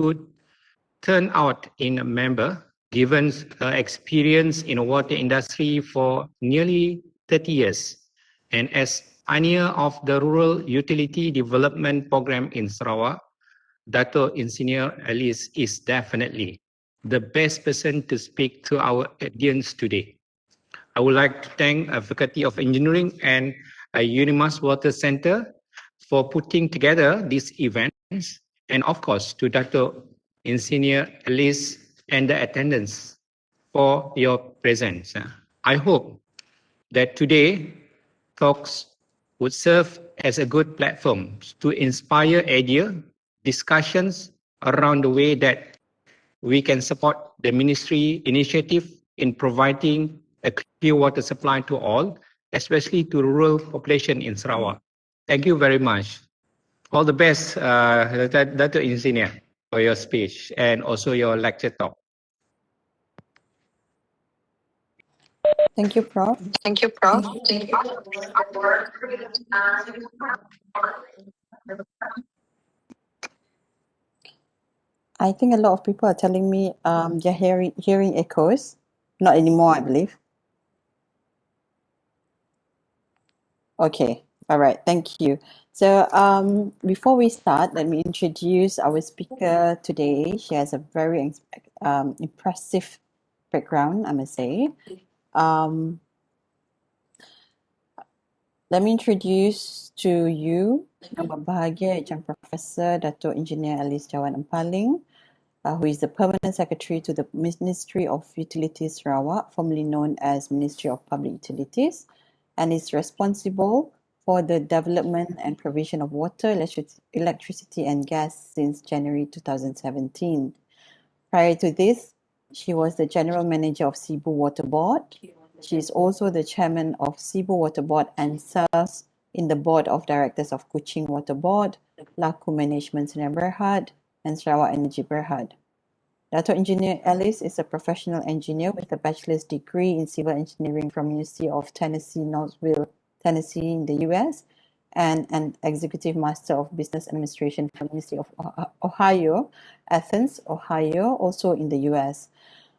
good turnout in a member, given uh, experience in the water industry for nearly 30 years. And as pioneer of the Rural Utility Development Program in Sarawak, Dato Engineer Alice is definitely the best person to speak to our audience today. I would like to thank Faculty of Engineering and Unimas Water Center for putting together these events, and of course to Dr. Engineer Alice and the attendants for your presence. I hope that today talks would serve as a good platform to inspire idea discussions around the way that we can support the ministry initiative in providing a clear water supply to all, especially to rural population in Sarawak. Thank you very much. All the best, uh, Dr. Engineer, for your speech and also your lecture talk. Thank you, Prof. Thank you, Prof. I think a lot of people are telling me um, they're hearing, hearing echoes. Not anymore, I believe. Okay, all right, thank you. So um, before we start, let me introduce our speaker today. She has a very um, impressive background, I must say. Um, let me introduce to you berbahagia Encik Professor Dato Engineer Alice Jawan Empaling, uh, who is the Permanent Secretary to the Ministry of Utilities Sarawak, formerly known as Ministry of Public Utilities, and is responsible for the development and provision of water, electricity and gas since January 2017. Prior to this, she was the General Manager of Sibu Water Board. She is also the Chairman of Sibu Water Board and serves in the Board of Directors of Kuching Water Board, Laku Management Sdn Berhad, and Sarawak Energy Berhad. Dato Engineer Alice is a professional engineer with a bachelor's degree in civil engineering from University of Tennessee, Knoxville, Tennessee in the US, and an executive master of business administration from University of Ohio, Athens, Ohio, also in the US.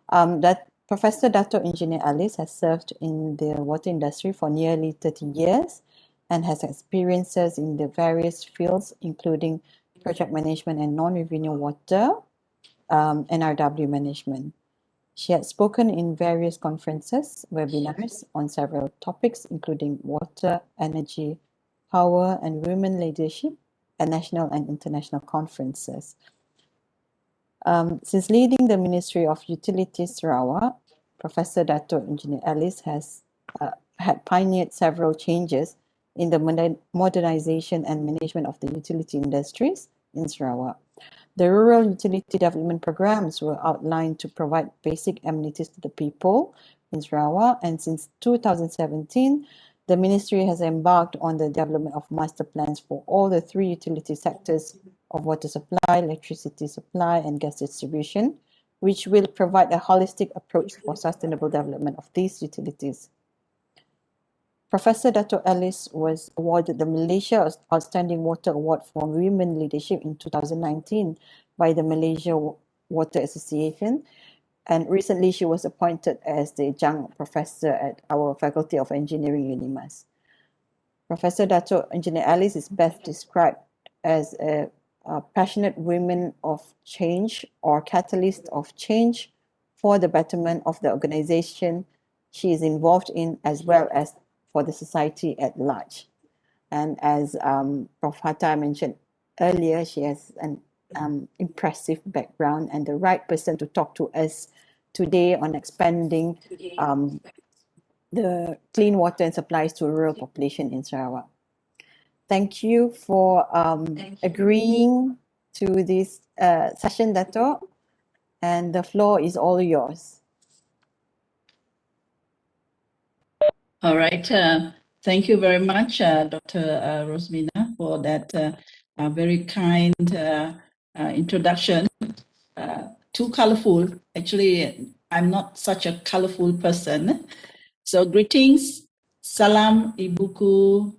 Um, that Professor Dato Engineer Alice has served in the water industry for nearly 30 years and has experiences in the various fields, including project management and non-revenue water, um, NRW management. She had spoken in various conferences, webinars on several topics, including water, energy, power, and women leadership at national and international conferences. Um, since leading the Ministry of Utilities Sarawak, Professor Dato Engineer Alice has uh, had pioneered several changes in the modernization and management of the utility industries in Sarawak. The rural utility development programs were outlined to provide basic amenities to the people in Sarawak, and since 2017, the ministry has embarked on the development of master plans for all the three utility sectors of water supply, electricity supply, and gas distribution, which will provide a holistic approach for sustainable development of these utilities. Professor Dato Alice was awarded the Malaysia Outstanding Water Award for Women Leadership in 2019 by the Malaysia Water Association. And recently she was appointed as the adjunct professor at our Faculty of Engineering UNIMAS. Professor Dato Engineer Alice is best described as a, a passionate woman of change or catalyst of change for the betterment of the organization she is involved in as well as for the society at large. And as um, Prof. Hatta mentioned earlier, she has an um, impressive background and the right person to talk to us today on expanding um, the clean water and supplies to rural population in Sarawak. Thank you for um, agreeing to this uh, session, Dato. And the floor is all yours. All right. Uh, thank you very much, uh, Dr. Uh, Rosmina, for that uh, uh, very kind uh, introduction. too colorful. Actually, I'm not such a colorful person. So greetings, salam ibuku,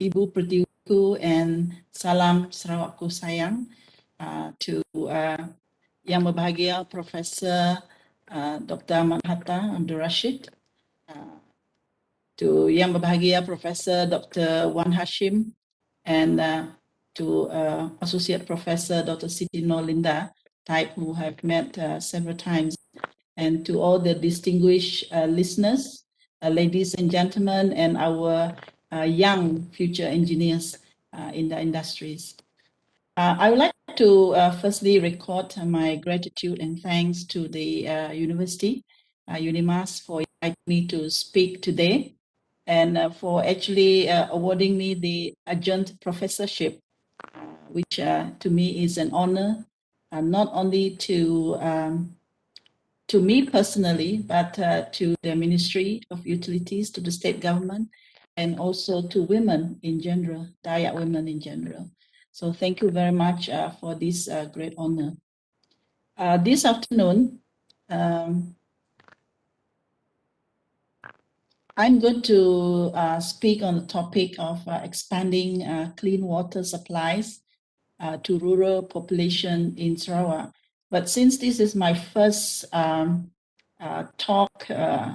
ibu pertiwiku, and salam Sarawakku sayang to Yang Berbahagia Professor Dr. Ahmad Hatta Abdul Rashid, uh, to Yang Berbahagia Professor Dr. Wan Hashim, and uh, to uh, Associate Professor Dr. Siti Nolinda Taib, who have met uh, several times, and to all the distinguished uh, listeners, uh, ladies and gentlemen, and our uh, young future engineers in the industries. I would like to firstly record my gratitude and thanks to the university, UNIMAS, for inviting me to speak today and uh, for actually uh, awarding me the adjunct professorship, which uh, to me is an honor, not only to um, to me personally, but to the Ministry of Utilities, to the state government, and also to women in general, Dayak women in general. So thank you very much for this great honor. this afternoon, um, I'm going to uh, speak on the topic of uh, expanding uh, clean water supplies uh, to rural population in Sarawak. But since this is my first um, uh, talk uh,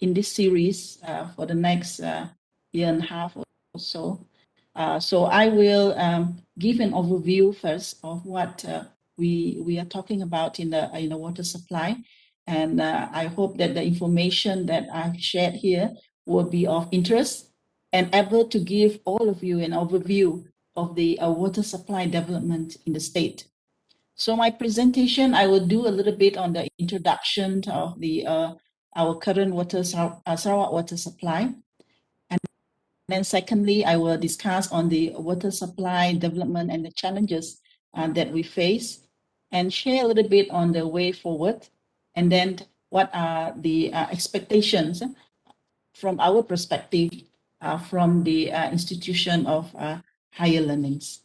in this series for the next year and a half or so, so I will um, give an overview first of what we we are talking about in the in the water supply and uh, I hope that the information that I've shared here will be of interest and able to give all of you an overview of the uh, water supply development in the state. So my presentation, I will do a little bit on the introduction of the uh, our current water uh, Sarawak water supply. And then secondly, I will discuss on the water supply development and the challenges uh, that we face and share a little bit on the way forward and then what are the uh, expectations from our perspective uh, from the uh, institution of uh, higher learnings.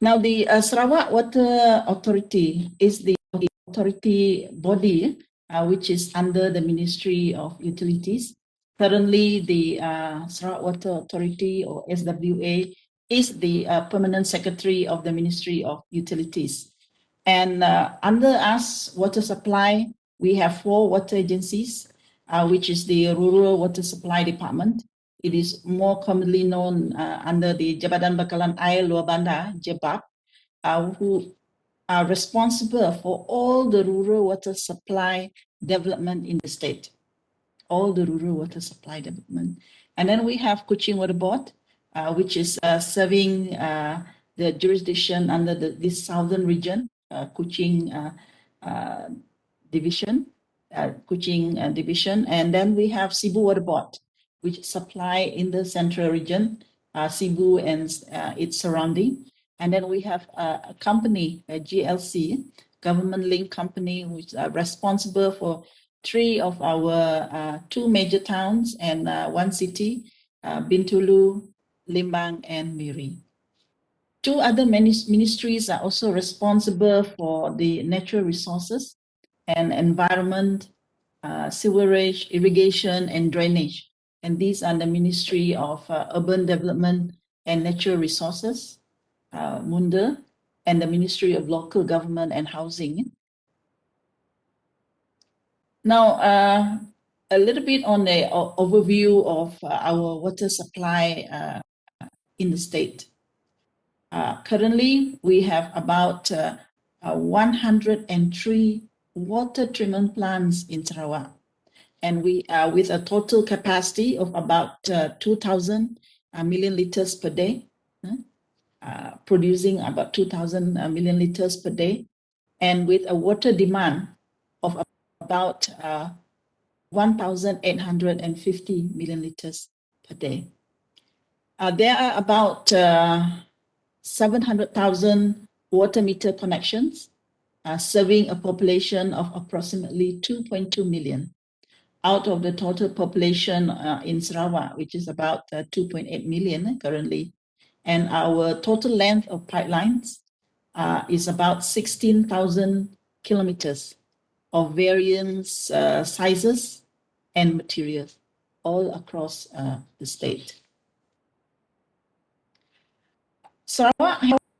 Now, the uh, Sarawak Water Authority is the authority body uh, which is under the Ministry of Utilities. Currently, the Sarawak Water Authority or SWA is the uh, permanent secretary of the Ministry of Utilities. And uh, under us, water supply, we have four water agencies, uh, which is the Rural Water Supply Department. It is more commonly known uh, under the Jabatan Bekalan Air Luar Bandar, JBAP, uh, who are responsible for all the rural water supply development in the state, all the rural water supply development. And then we have Kuching Water Board, which is uh, serving uh, the jurisdiction under the, this southern region, Kuching division, Kuching division. And then we have Sibu Water Board, which supply in the central region, Sibu and its surrounding. And then we have a company, a GLC, government link company, which are responsible for three of our uh, two major towns and uh, one city, uh, Bintulu, Limbang, and Miri. Two other ministries are also responsible for the natural resources and environment, uh, sewerage, irrigation, and drainage. And these are the Ministry of uh, Urban Development and Natural Resources, uh, MUNDA, and the Ministry of Local Government and Housing. Now, uh, a little bit on the overview of uh, our water supply uh, in the state. Uh, currently, we have about uh, uh, 103 water treatment plants in Sarawak, and we are with a total capacity of about uh, 2,000 uh, million liters per day, producing about 2,000 million liters per day, and with a water demand of about 1,850 million liters per day. Uh, there are about uh, 700,000 water meter connections uh, serving a population of approximately 2.2 million out of the total population uh, in Sarawak, which is about uh, 2.8 million currently. And our total length of pipelines uh, is about 16,000 kilometers of various sizes and materials all across the state. Sarawak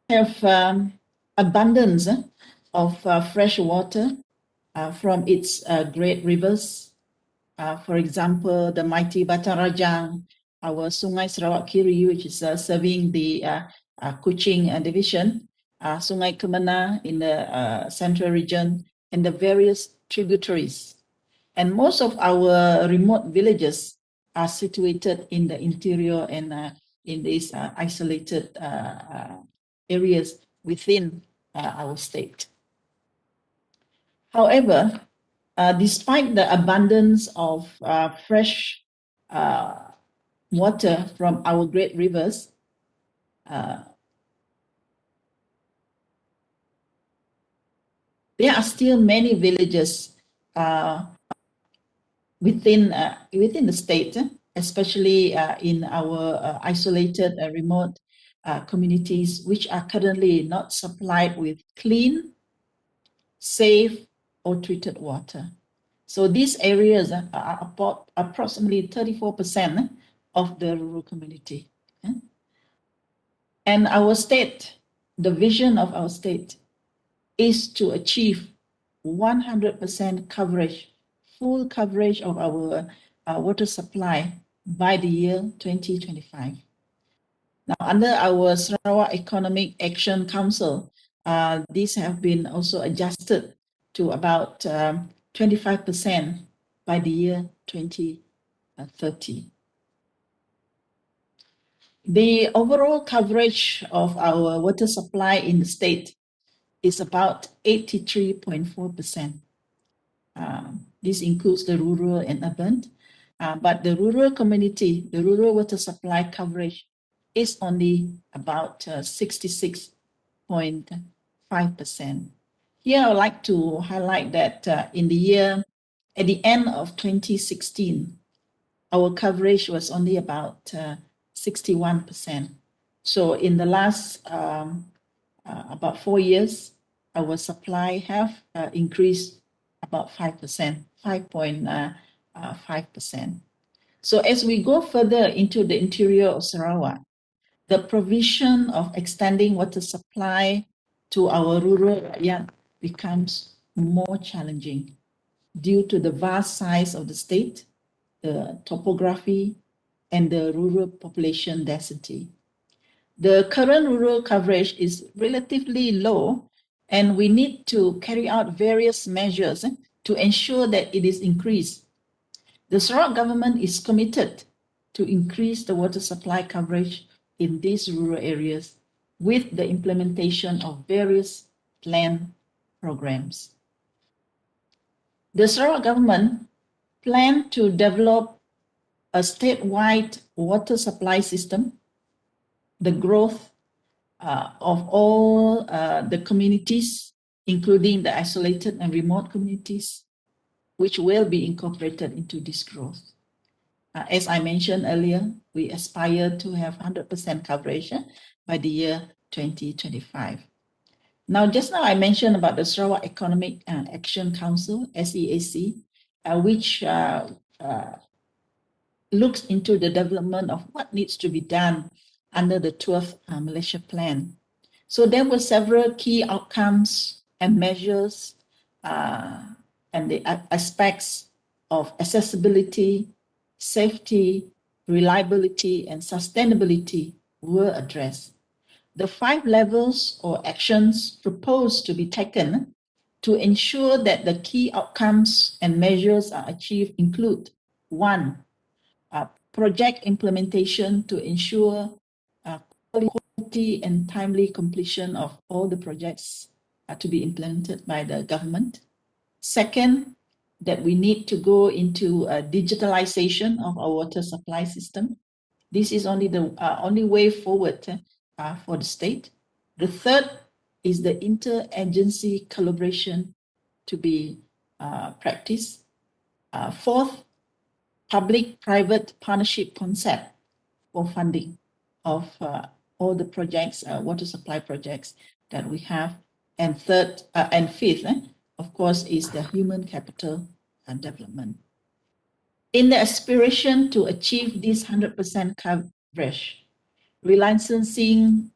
have um, abundance of uh, fresh water uh, from its uh, great rivers. Uh, for example, the mighty Batang Rajang, our Sungai Sarawak Kiri, which is uh, serving the uh, Kuching division, Sungai Kemena in the central region, and the various tributaries. And most of our remote villages are situated in the interior and in these isolated areas within our state. However, uh, despite the abundance of uh, fresh uh, water from our great rivers, uh, there are still many villages uh, within uh, within the state, especially uh, in our uh, isolated and remote communities, which are currently not supplied with clean, safe, or treated water. So these areas are about approximately 34% of the rural community. And our state, the vision of our state is to achieve 100% coverage, full coverage of our uh, water supply by the year 2025. Now, under our Sarawak Economic Action Council, uh, these have been also adjusted to about 25% um, by the year 2030. The overall coverage of our water supply in the state is about 83.4%. Um, this includes the rural and urban, uh, but the rural community, the rural water supply coverage is only about uh, 66.5%. Here, I would like to highlight that uh, in the year, at the end of 2016, our coverage was only about uh, 61%. So in the last um, uh, about four years, our supply have uh, increased about 5%, 5.9%. Uh, 5%. So as we go further into the interior of Sarawak, the provision of extending water supply to our rural area becomes more challenging due to the vast size of the state, the topography, and the rural population density. The current rural coverage is relatively low, and we need to carry out various measures to ensure that it is increased the Sarawak government is committed to increase the water supply coverage in these rural areas with the implementation of various plan programs. The Sarawak government planned to develop a statewide water supply system, the growth uh, of all uh, the communities, including the isolated and remote communities, which will be incorporated into this growth. Uh, as I mentioned earlier, we aspire to have 100% coverage by the year 2025. Now, just now I mentioned about the Sarawak Economic uh, Action Council, SEAC, uh, which uh, uh, looks into the development of what needs to be done under the 12th uh, Malaysia Plan. So there were several key outcomes and measures uh, and the aspects of accessibility, safety, reliability, and sustainability were addressed the five levels or actions proposed to be taken to ensure that the key outcomes and measures are achieved include one, uh, project implementation to ensure uh, quality and timely completion of all the projects uh, to be implemented by the government. Second, that we need to go into digitalization of our water supply system. This is only the uh, only way forward uh, for the state. The third is the interagency collaboration to be uh, practiced. Uh, fourth, public-private partnership concept for funding of uh, all the projects, uh, water supply projects that we have. And third, uh, and fifth, eh, of course, is the human capital and development. In the aspiration to achieve this 100% coverage, resiliencing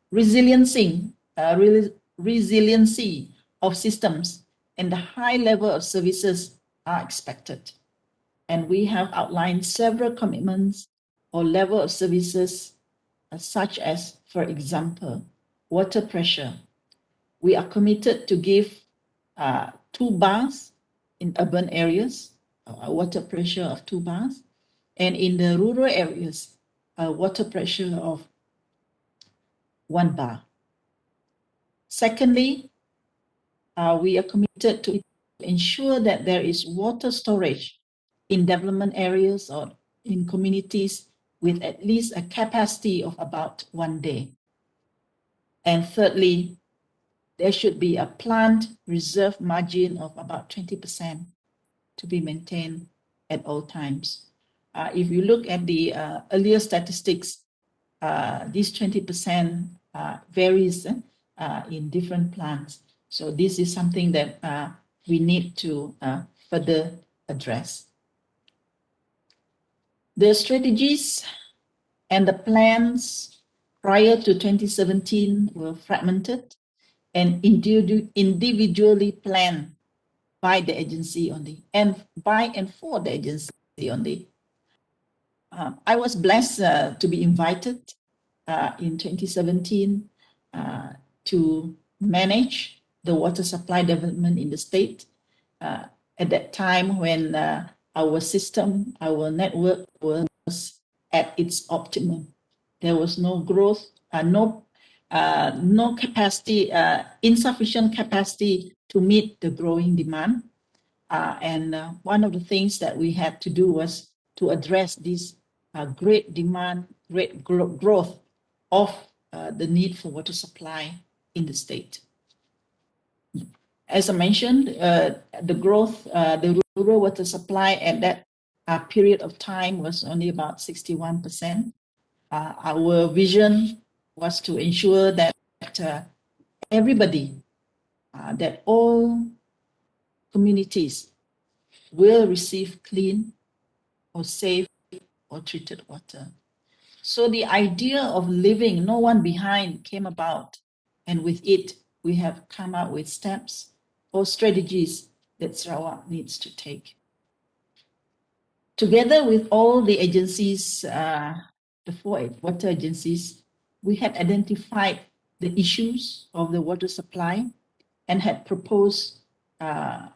uh, re resiliency of systems and the high level of services are expected. And we have outlined several commitments or level of services uh, such as, for example, water pressure. We are committed to give uh, two bars in urban areas, a water pressure of two bars, and in the rural areas, a water pressure of one bar. Secondly, uh, we are committed to ensure that there is water storage in development areas or in communities with at least a capacity of about one day. And thirdly, there should be a plant reserve margin of about 20% to be maintained at all times. Uh, if you look at the uh, earlier statistics, uh, this 20% uh, varies uh, in different plants. So this is something that uh, we need to further address. The strategies and the plans prior to 2017 were fragmented and individually planned by the agency only and by and for the agency only. Uh, I was blessed uh, to be invited uh, in 2017 uh, to manage the water supply development in the state. Uh, at that time when uh, our system, our network was at its optimum. There was no growth, no uh, no capacity, uh, insufficient capacity to meet the growing demand. Uh, and uh, one of the things that we had to do was to address this uh, great demand, great gro growth of uh, the need for water supply in the state. As I mentioned, the growth, the rural water supply at that period of time was only about 61%. our vision was to ensure that uh, everybody, uh, that all communities will receive clean or safe or treated water. So the idea of leaving no one behind came about, and with it, we have come up with steps or strategies that Sarawak needs to take. Together with all the agencies, uh, the four water agencies, we had identified the issues of the water supply and had proposed uh,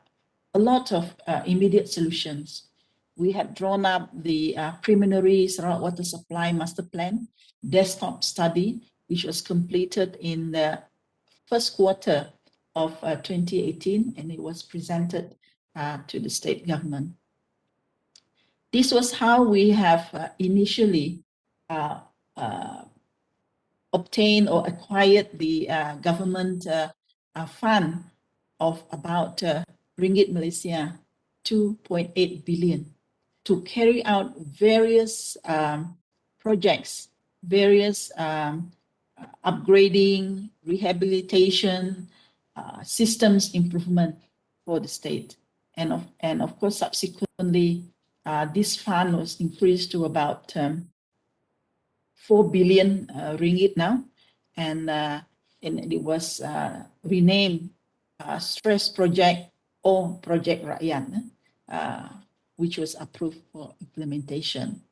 a lot of uh, immediate solutions. We had drawn up the uh, preliminary Sarawak water supply master plan desktop study, which was completed in the first quarter of uh, 2018, and it was presented uh, to the state government. This was how we have uh, initially obtained or acquired the uh, government uh, uh, fund of about uh, ringgit Malaysia 2.8 billion to carry out various um, projects, various um, upgrading, rehabilitation, uh, systems improvement for the state. And of, and of course, subsequently, this fund was increased to about um, 4 billion uh, ringgit now. And, uh, and it was uh, renamed Stress Project or Project Rakyat, which was approved for implementation.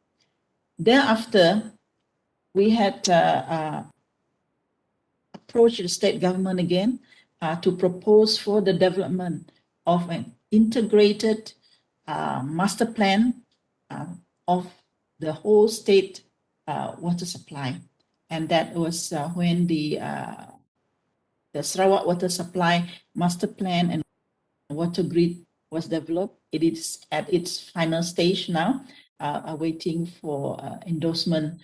Thereafter, we had approached the state government again uh, to propose for the development of an integrated uh, master plan uh, of the whole state uh, water supply. And that was uh, when the, uh, the Sarawak Water Supply Master Plan and Water Grid was developed. It is at its final stage now, awaiting for endorsement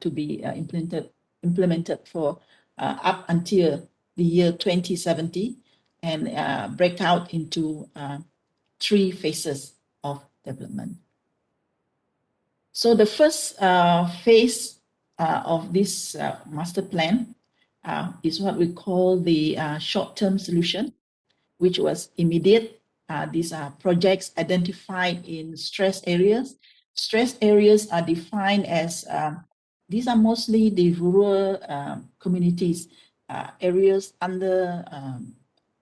to be implemented, implemented for up until the year 2070 and uh, break out into uh, three phases of development. So the first uh, phase uh, of this uh, master plan uh, is what we call the uh, short-term solution, which was immediate. Uh, these are projects identified in stress areas. Stress areas are defined as, um, these are mostly the rural um, communities areas under um,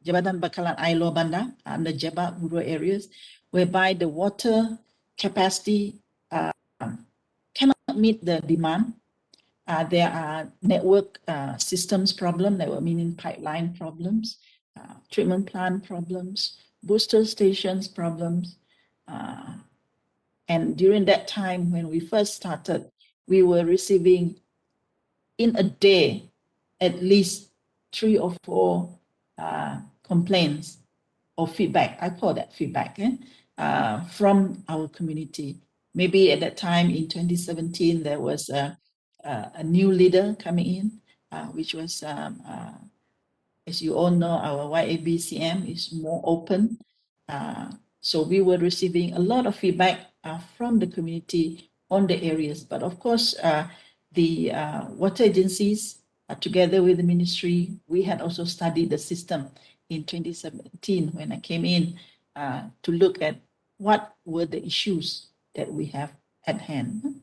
Jabatan Bekalan Air Luar Bandar, under Jebak rural areas, whereby the water capacity cannot meet the demand. Uh, there are network uh, systems problem, that were meaning pipeline problems, uh, treatment plant problems, booster stations problems. Uh, and during that time, when we first started, we were receiving in a day at least three or four uh, complaints or feedback. I call that feedback eh? uh, from our community. Maybe at that time in 2017, there was a, a, a new leader coming in, uh, which was, um, uh, as you all know, our YABCM is more open. Uh, so we were receiving a lot of feedback uh, from the community on the areas. But of course, uh, the water agencies, together with the ministry, we had also studied the system in 2017 when I came in to look at what were the issues that we have at hand.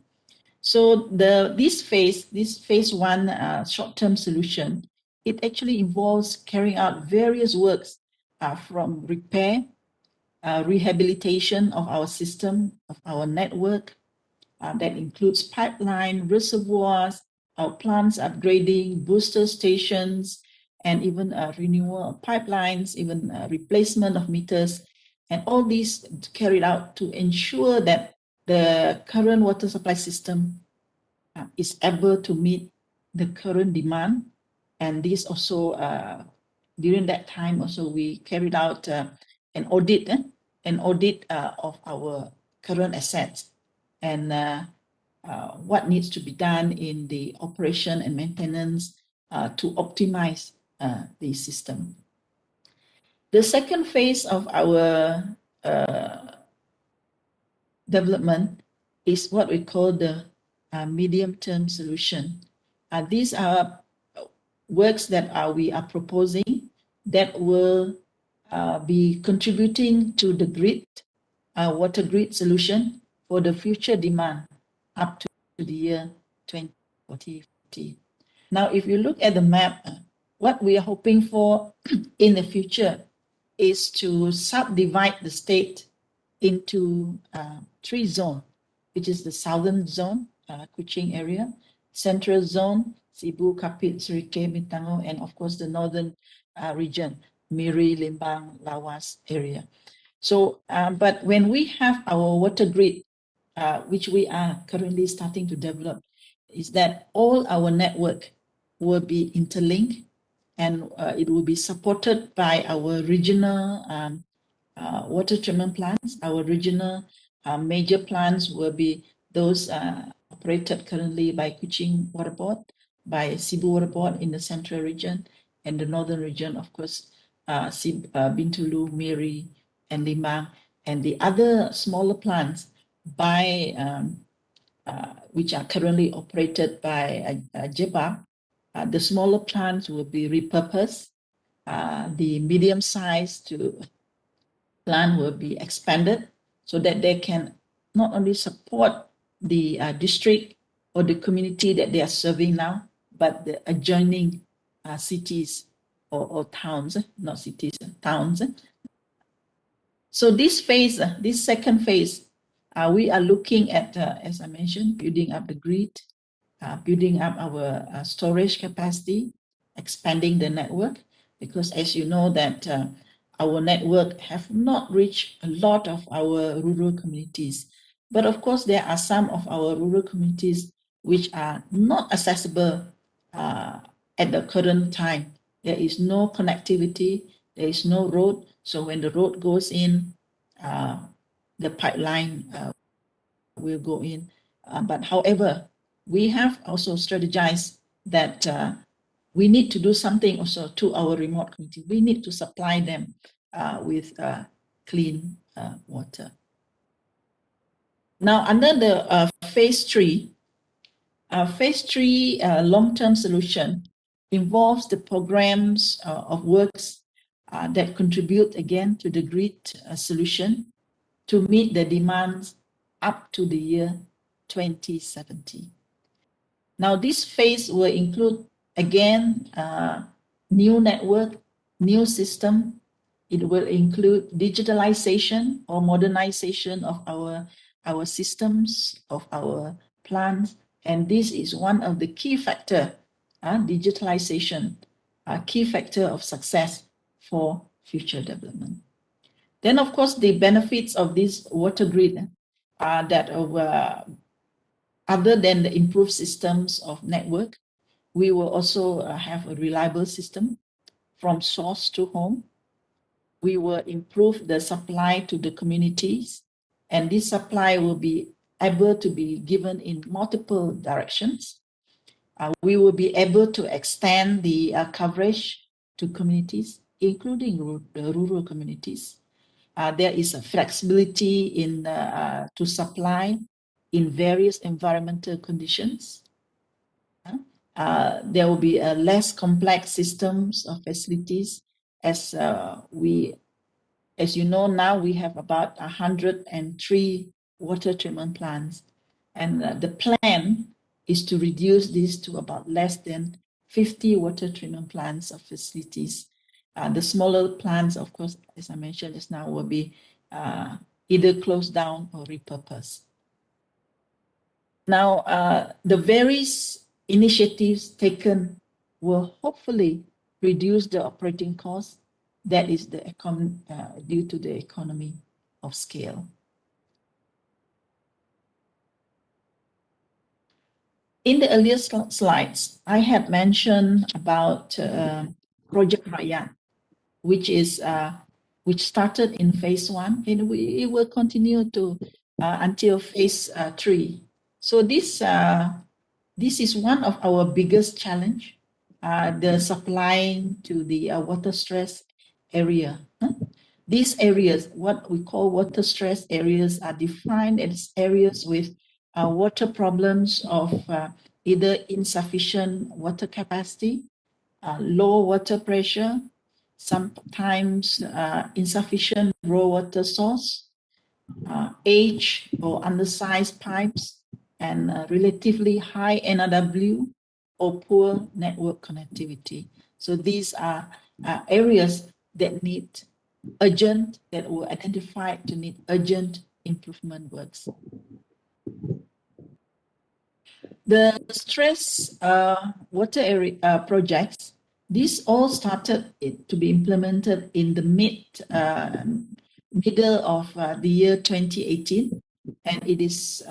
So the this phase, this phase one uh, short-term solution, it actually involves carrying out various works uh, from repair, uh, rehabilitation of our system, of our network, uh, that includes pipeline, reservoirs, our plants upgrading, booster stations, and even uh, renewal of pipelines, even uh, replacement of meters, and all these carried out to ensure that the current water supply system uh, is able to meet the current demand. And this also, uh, during that time also, we carried out uh, an audit, eh? an audit uh, of our current assets and uh, uh, what needs to be done in the operation and maintenance to optimize the system. The second phase of our development is what we call the uh, medium-term solution. Uh, these are works that uh, we are proposing that will uh, be contributing to the grid, uh, water grid solution for the future demand up to the year 2040. Now, if you look at the map, uh, what we are hoping for in the future is to subdivide the state into three zones, which is the southern zone, uh, Kuching area, central zone, Sibu, Kapit, Sarikei, Mintango, and of course the northern uh, region, Miri, Limbang, Lawas area. So, um, but when we have our water grid, uh, which we are currently starting to develop, is that all our network will be interlinked and uh, it will be supported by our regional um, uh, water treatment plants. Our regional uh, major plants will be those uh, operated currently by Kuching Water Board, by Sibu Water Board in the central region, and the northern region, of course, uh, uh, Bintulu, Miri, and Limbang, and the other smaller plants by um, uh, which are currently operated by uh, uh the smaller plants will be repurposed. The medium size to plant will be expanded so that they can not only support the uh, district or the community that they are serving now, but the adjoining uh, cities or, or towns, not cities, towns. So this phase, uh, this second phase, uh, we are looking at, uh, as I mentioned, building up the grid, uh, building up our storage capacity, expanding the network, because as you know that our network have not reached a lot of our rural communities. But of course, there are some of our rural communities which are not accessible uh, at the current time. There is no connectivity, there is no road. So when the road goes in, uh, the pipeline uh, will go in. Uh, but however, we have also strategized that uh, we need to do something also to our remote community. We need to supply them uh, with uh, clean uh, water. Now, under the uh, phase three, uh, phase three long-term solution involves the programs of works that contribute again to the grid solution to meet the demands up to the year 2070. Now, this phase will include, again, uh, new network, new system. It will include digitalization or modernization of our, our systems, of our plants. And this is one of the key factor, uh, digitalization, a key factor of success for future development. Then, of course, the benefits of this water grid are that of, uh, other than the improved systems of network, we will also uh, have a reliable system from source to home. We will improve the supply to the communities, and this supply will be able to be given in multiple directions. Uh, we will be able to extend the uh, coverage to communities, including rural communities. Uh, there is a flexibility in uh, to supply in various environmental conditions. Uh, there will be a less complex systems of facilities as uh, we, as you know now, we have about 103 water treatment plants. And uh, the plan is to reduce this to about less than 50 water treatment plants of facilities. Uh, the smaller plants, of course, as I mentioned just now, will be uh, either closed down or repurposed. Now, uh, the various initiatives taken will hopefully reduce the operating cost that is the econ uh, due to the economy of scale. In the earlier sl slides, I had mentioned about uh, Project Rakyat, which is uh, which started in phase one, and we, it will continue to uh, until phase uh, three. So this uh, this is one of our biggest challenge, uh, the supplying to the uh, water stress area. Huh? These areas, what we call water stress areas, are defined as areas with uh, water problems of uh, either insufficient water capacity, uh, low water pressure, sometimes uh, insufficient raw water source, age or undersized pipes, and uh, relatively high NRW or poor network connectivity. So these are uh, areas that need urgent, that were identified to need urgent improvement works. The stress uh, water area uh, projects, these all started to be implemented in the mid uh, middle of uh, the year 2018, and it is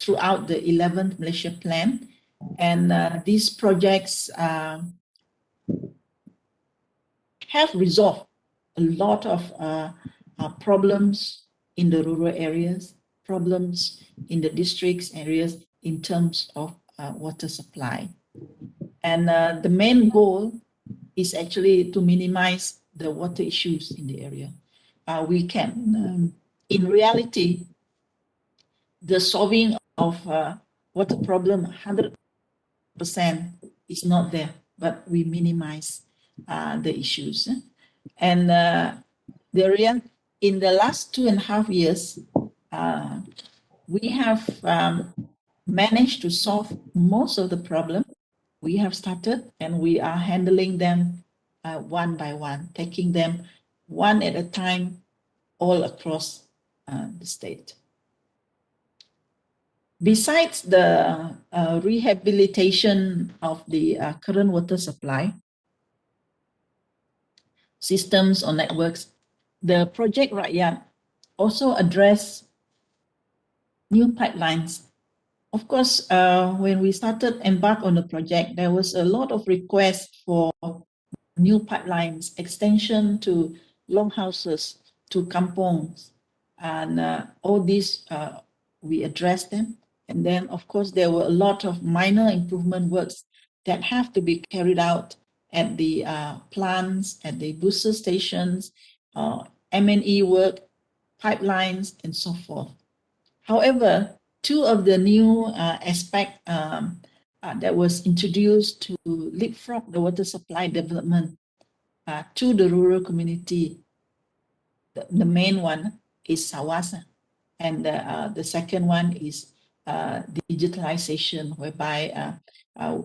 throughout the 11th Malaysia Plan. And uh, these projects uh, have resolved a lot of uh, uh problems in the rural areas, problems in the districts areas in terms of uh, water supply. And uh, the main goal is actually to minimize the water issues in the area. we can, um, in reality, the solving of uh, water problem 100% is not there, but we minimize uh, the issues. And uh, the real, in the last two and a half years, uh, we have um, managed to solve most of the problem. We have started and we are handling them uh, one by one, taking them one at a time all across uh, the state. Besides the uh, rehabilitation of the uh, current water supply systems or networks, the Project Rakyat also address new pipelines. Of course, uh, when we started embark on the project, there was a lot of requests for new pipelines, extension to longhouses, to kampongs, and uh, all these, uh, we addressed them. And then, of course, there were a lot of minor improvement works that have to be carried out at the uh, plants, at the booster stations, uh, M&E work, pipelines, and so forth. However, two of the new uh, aspects um, uh, that was introduced to leapfrog the water supply development uh, to the rural community, the, the, main one is Sawasa, and uh, the second one is uh, digitalization, whereby uh,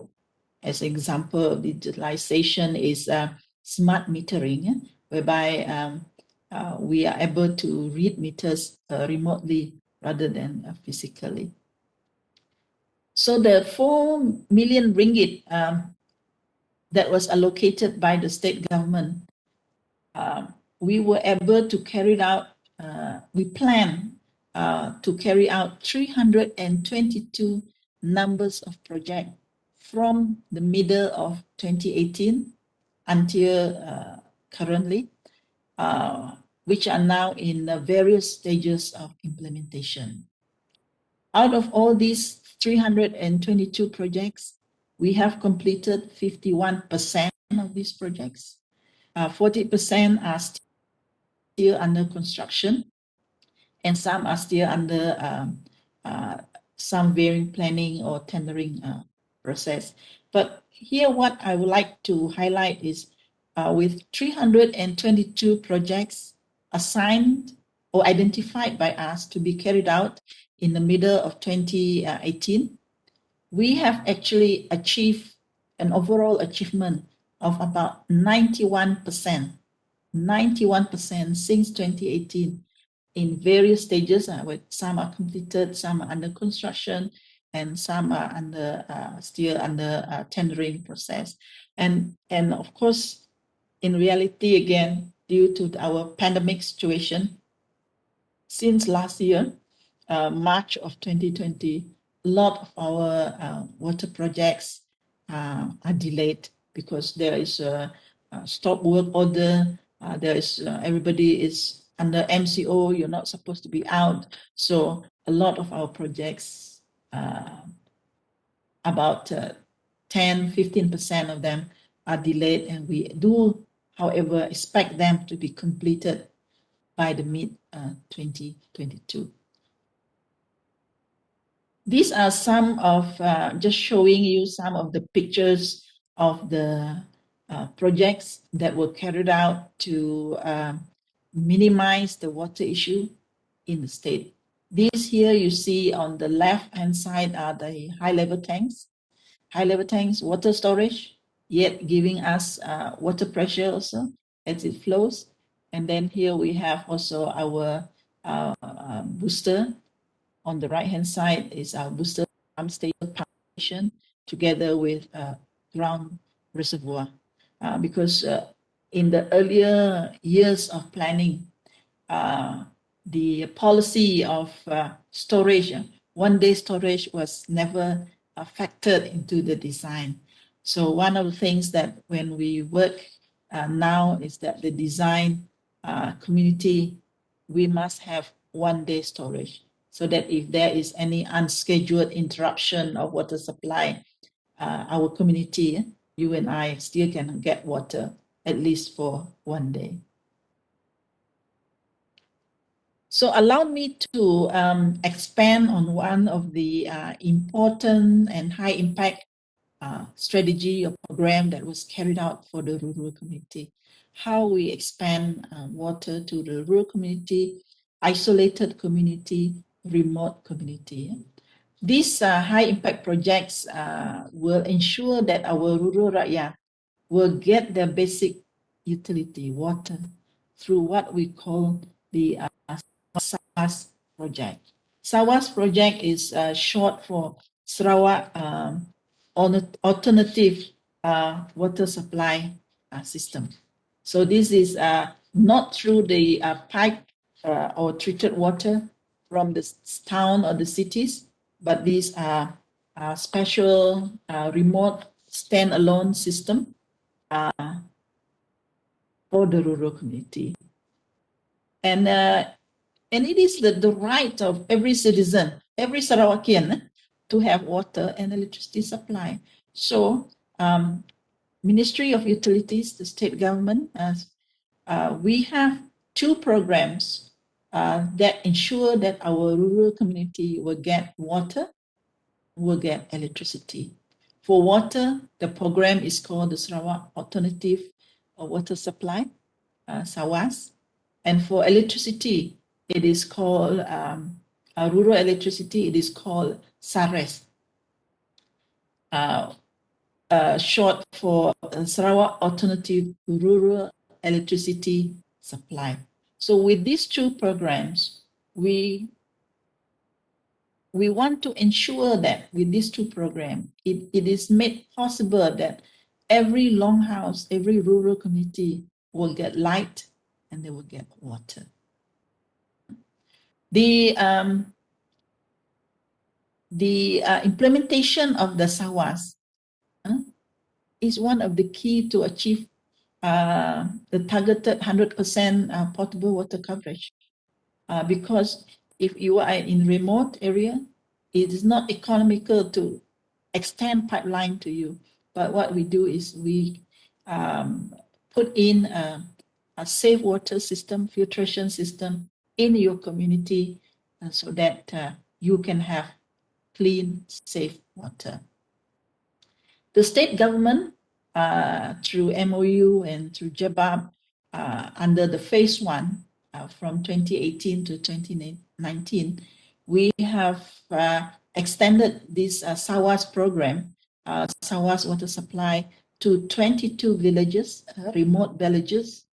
As example, digitalization is uh, smart metering, whereby um, uh, we are able to read meters uh, remotely rather than physically. So the 4 million ringgit um, that was allocated by the state government, uh, we were able to carry it out, we plan uh, to carry out 322 numbers of projects from the middle of 2018 until uh, currently, uh, which are now in various stages of implementation. Out of all these 322 projects, we have completed 51% of these projects. 40% uh, are still under construction, and some are still under um, uh, some varying planning or tendering uh, process. But here what I would like to highlight is uh, with 322 projects assigned or identified by us to be carried out in the middle of 2018, we have actually achieved an overall achievement of about 91%, 91% since 2018 in various stages, uh, with some are completed, some are under construction, and some are under uh, still under uh, tendering process. And, and of course, in reality, again, due to our pandemic situation, since last year, uh, March of 2020, a lot of our uh, water projects uh, are delayed because there is a, a stop work order. Uh, there is everybody is under MCO, you're not supposed to be out. So a lot of our projects, uh, about uh, 10, 15% of them are delayed and we do, however, expect them to be completed by the mid uh, 2022. These are some of, uh, just showing you some of the pictures of the uh, projects that were carried out to um, minimize the water issue in the state. These here you see on the left hand side are the high level tanks. High level tanks, water storage, yet giving us uh, water pressure also as it flows. And then here we have also our uh, uh, booster. On the right hand side is our booster pump station station together with uh, ground reservoir. Uh, because uh, in the earlier years of planning, uh, the policy of uh, storage, uh, one day storage was never uh, factored into the design. So one of the things that when we work uh, now is that the design uh, community, we must have one day storage so that if there is any unscheduled interruption of water supply, our community, you and I still can get water at least for one day. So allow me to um, expand on one of the uh, important and high impact uh, strategy or program that was carried out for the rural community. How we expand uh, water to the rural community, isolated community, remote community. These uh, high impact projects uh, will ensure that our rural rakyat will get their basic utility, water, through what we call the uh, SAWAS project. SAWAS project is uh, short for Sarawak um, Alternative uh, Water Supply uh, System. So this is uh, not through the uh, pipe or treated water from the town or the cities, but these are special remote standalone system uh, for the rural community. And, uh, and it is the, the right of every citizen, every Sarawakian to have water and electricity supply. So um, Ministry of Utilities, the state government, uh, we have two programs uh, that ensure that our rural community will get water, will get electricity. For water, the program is called the Sarawak Alternative Water Supply, uh, SAWAS. And for electricity, it is called um, uh, rural electricity, it is called SARES. Uh, uh, short for Sarawak Alternative Rural Electricity Supply. So with these two programs, we we want to ensure that with these two programs, it, it is made possible that every longhouse, every rural community will get light and they will get water. The um, the uh, implementation of the SAWAS is one of the key to achieve uh, the targeted 100% uh, potable water coverage. Uh, because if you are in remote area, it is not economical to extend pipeline to you. But what we do is we um, put in a, a, safe water system, filtration system in your community uh, so that uh, you can have clean, safe water. The state government, uh, through MOU and through JABAB, uh, under the phase one uh, from 2018 to 2019, we have uh, extended this uh, SAWAS program, uh, SAWAS water supply, to 22 villages, uh, remote villages,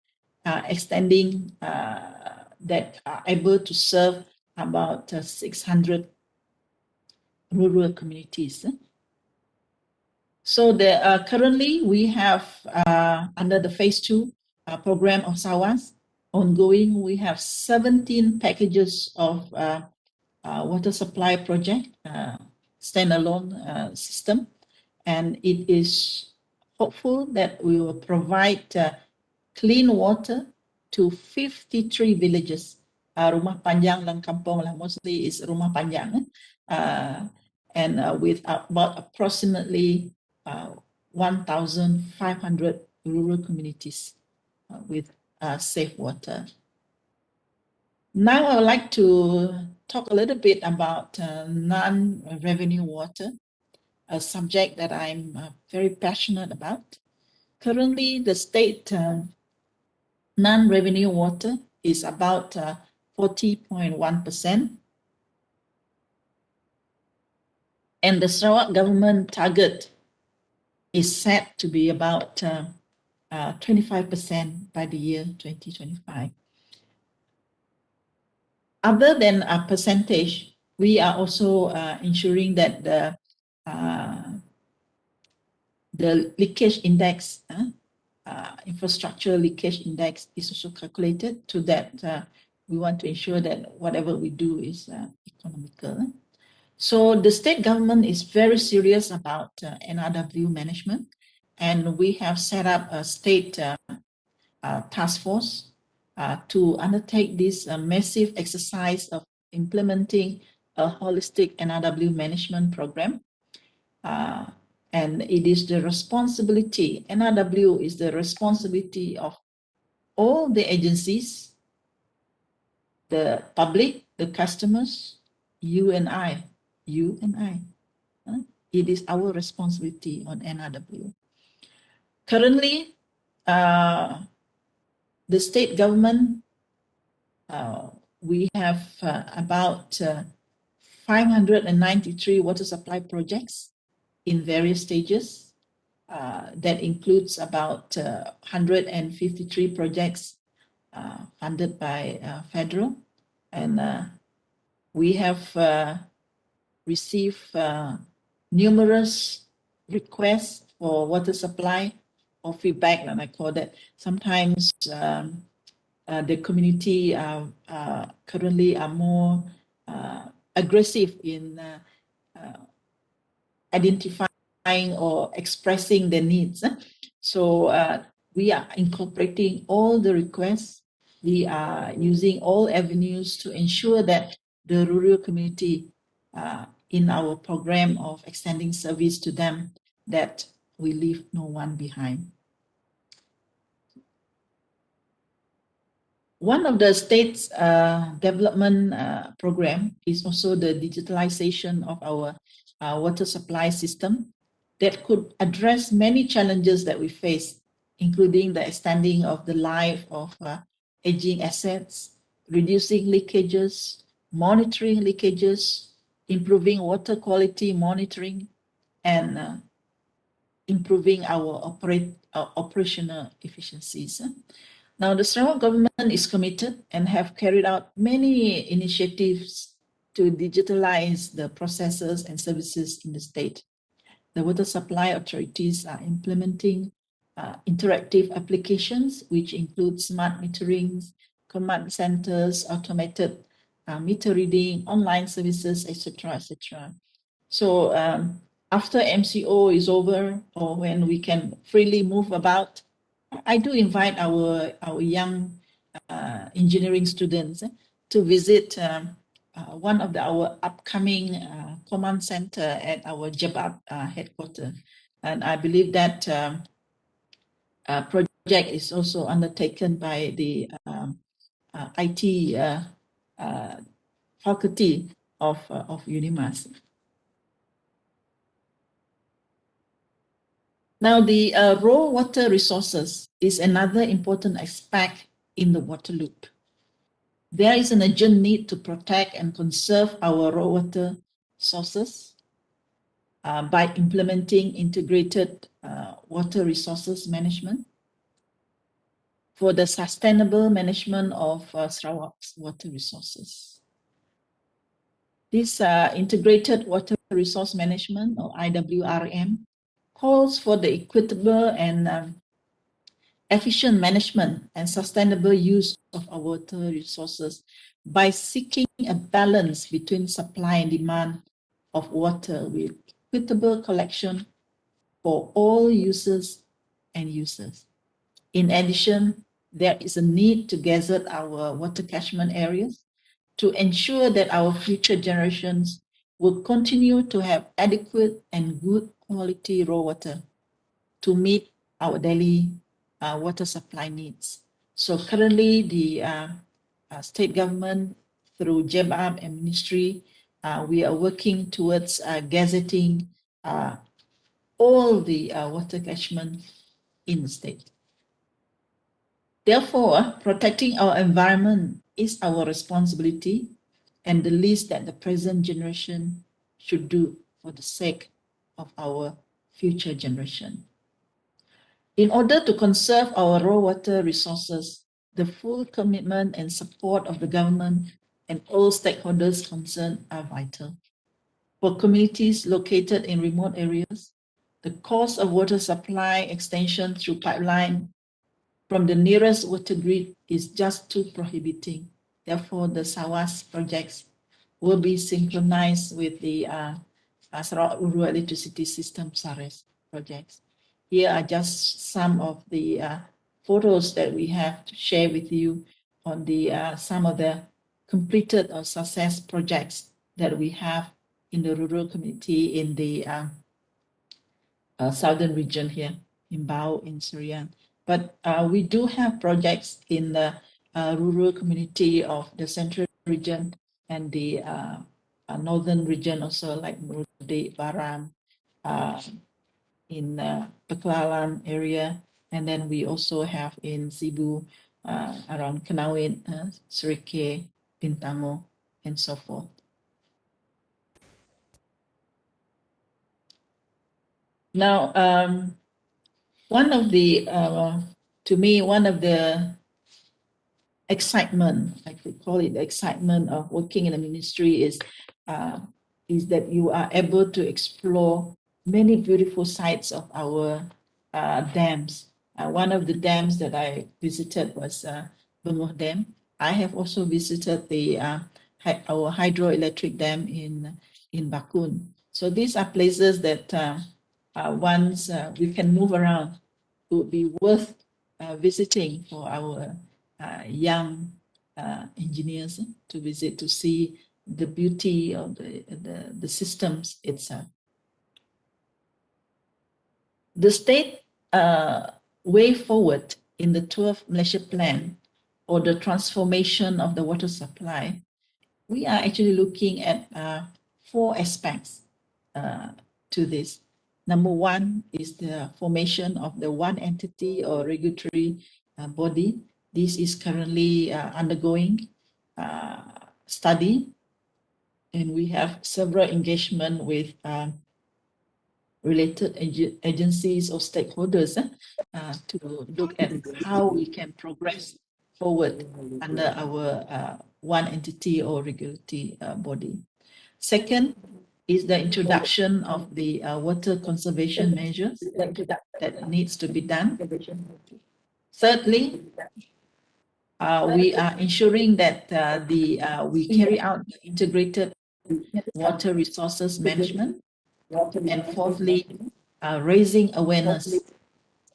uh, extending that are able to serve about 600 rural communities. So the, uh, currently we have uh, under the phase two uh, program of SAWAS ongoing, we have 17 packages of uh, water supply project, uh, standalone uh, system. And it is hopeful that we will provide clean water to 53 villages. Uh, rumah panjang dan kampung lah, mostly is rumah panjang. Uh, and uh, with about approximately 1,500 rural communities with safe water. Now I would like to talk a little bit about uh, non-revenue water, a subject that I'm uh, very passionate about. Currently, the state uh, non-revenue water is about 40.1%. Uh, and the Sarawak government target is set to be about 25% uh, by the year 2025 other than a percentage, we are also uh, ensuring that the uh, the leakage index, uh, uh infrastructure leakage index is also calculated to that uh, we want to ensure that whatever we do is uh, economical. So the state government is very serious about NRW management and we have set up a state task force uh, to undertake this uh, massive exercise of implementing a holistic NRW management program. Uh, and it is the responsibility, NRW is the responsibility of all the agencies, the public, the customers, you and I, you and I. It is our responsibility on NRW. Currently, uh, the state government, uh, we have uh, about uh, 593 water supply projects in various stages. Uh, that includes about 153 uh, projects funded by federal. And we have received numerous requests for water supply or feedback, and I call that. Sometimes um, uh, the community uh, uh, currently are more uh, aggressive in uh, identifying or expressing their needs. So we are incorporating all the requests. We are using all avenues to ensure that the rural community in our program of extending service to them that we leave no one behind. One of the state's uh, development uh, program is also the digitalization of our uh, water supply system that could address many challenges that we face, including the extending of the life of uh, aging assets, reducing leakages, monitoring leakages, improving water quality monitoring, and uh, improving our operate, uh, operational efficiencies. Now, the Sarawak government is committed and have carried out many initiatives to digitalize the processes and services in the state. The water supply authorities are implementing uh, interactive applications, which include smart metering, command centers, automated uh, meter reading, online services, etc., etc. So um, after MCO is over or when we can freely move about, I do invite our, our young uh, engineering students eh, to visit um, uh, one of the, our upcoming uh, command center at our Jabab uh, headquarters. And I believe that um, uh, project is also undertaken by the um, uh, IT faculty of, of UNIMAS. Now, the uh, raw water resources is another important aspect in the water loop. There is an urgent need to protect and conserve our raw water sources uh, by implementing integrated uh, water resources management for the sustainable management of uh, Sarawak's water resources. This uh, integrated water resource management or IWRM calls for the equitable and um, efficient management and sustainable use of our water resources by seeking a balance between supply and demand of water with equitable collection for all users and users. In addition, there is a need to gather our water catchment areas to ensure that our future generations will continue to have adequate and good quality raw water to meet our daily uh, water supply needs. So currently the uh, uh, state government through JEBAB and ministry, uh, we are working towards uh, gazetting uh, all the water catchment in the state. Therefore, protecting our environment is our responsibility and the least that the present generation should do for the sake of our future generation. In order to conserve our raw water resources, the full commitment and support of the government and all stakeholders concerned are vital. For communities located in remote areas, the cost of water supply extension through pipeline from the nearest water grid is just too prohibiting. Therefore, the SAWAS projects will be synchronized with the uh, Sarawak Rural Electricity System SARES projects. Here are just some of the uh, photos that we have to share with you on the uh, some of the completed or success projects that we have in the rural community in the uh, uh southern region here in Bau in Serian. But uh, we do have projects in the uh, rural community of the central region and the uh, northern region also like Marudi, Baram, uh, in uh, Ba'kelalan area. And then we also have in Sibu, uh, around Kanowit, uh, Bintangor, and so forth. Now, um, one of the, uh, to me, one of the excitement, I could call it the excitement of working in a ministry is uh, is that you are able to explore many beautiful sites of our uh, dams. Uh, one of the dams that I visited was uh, Dam. I have also visited the uh, our hydroelectric dam in in Bakun. So these are places that uh, uh, once uh, we can move around it would be worth visiting for our young engineers to visit to see the beauty of the, the, the systems itself. The state uh, way forward in the 12th Malaysia Plan or the transformation of the water supply, we are actually looking at uh, four aspects uh, to this. Number one is the formation of the one entity or regulatory uh, body. This is currently uh, undergoing uh, study and we have several engagement with uh, related ag agencies or stakeholders uh, uh, to look at how we can progress forward under our uh, one entity or regulatory uh, body. Second is the introduction of the uh, water conservation measures that, that needs to be done. Thirdly, uh, we are ensuring that uh, the we carry out the integrated water resources management. And fourthly, uh, raising awareness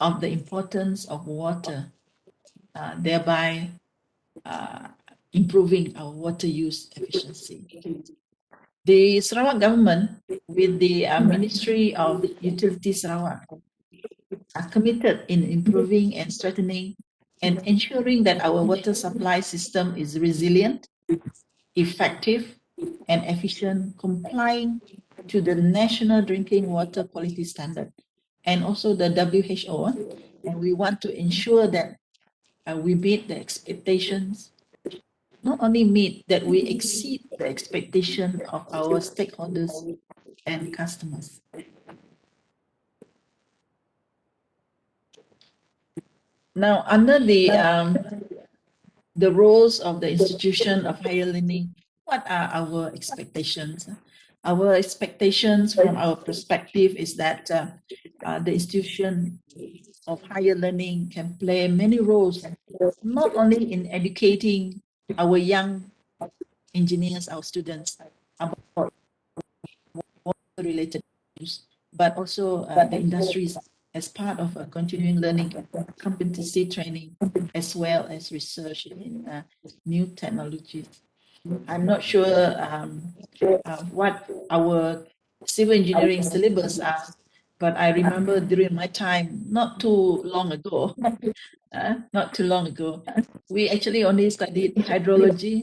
of the importance of water, uh, thereby uh, improving our water use efficiency. The Sarawak government, with the Ministry of Utilities Sarawak, are committed in improving and strengthening and ensuring that our water supply system is resilient, effective, and efficient, complying to the National Drinking Water Quality Standard and also the WHO. And we want to ensure that uh, we meet the expectations, not only meet, that we exceed the expectation of our stakeholders and customers. Now, under the um, the roles of the institution of higher learning, what are our expectations? Our expectations from our perspective is that uh, uh, the institution of higher learning can play many roles, not only in educating our young engineers, our students about related issues, but also uh, the industries as part of a continuing learning competency training, as well as research in uh, new technologies. I'm not sure um, uh, what our civil engineering syllabus are, but I remember during my time, not too long ago, uh, not too long ago, we actually only studied hydrology,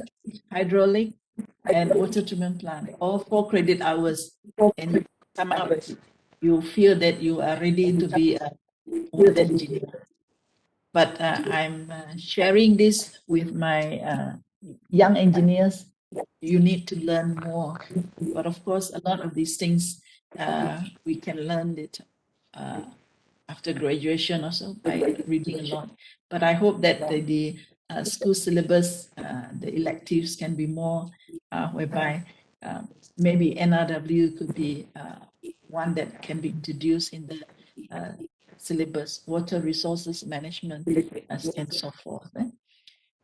hydraulic, and water treatment plant, all four credit hours. And come you feel that you are ready to be a water engineer. But uh, I'm uh, sharing this with my uh, young engineers, you need to learn more. But of course, a lot of these things uh, we can learn it uh, after graduation also by reading a lot. But I hope that the, the uh, school syllabus, uh, the electives can be more uh, whereby um, maybe NRW could be uh, one that can be introduced in the syllabus, water resources management and so forth. Eh?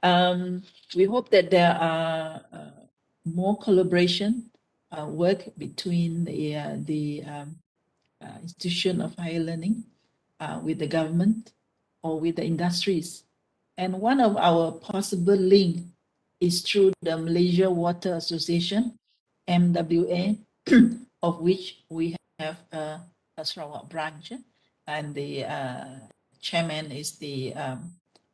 Um, we hope that there are uh, more collaboration uh, work between the, uh, the um, uh, institution of higher learning uh, with the government or with the industries. And one of our possible link is through the Malaysia Water Association, MWA, of which we have a, a Sarawak branch, and the uh, chairman is the um,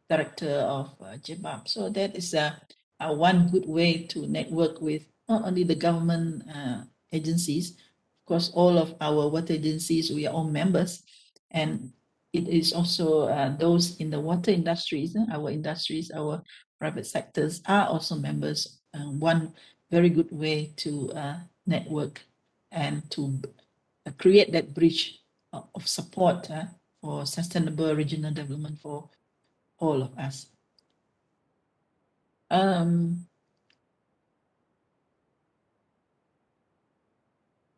director of uh. So that is a, one good way to network with not only the government uh, agencies, of course, all of our water agencies, we are all members, and it is also uh, those in the water industries, uh, our industries, our private sectors are also members. Uh, one very good way to uh, network and to create that bridge of support for sustainable regional development for all of us. Um,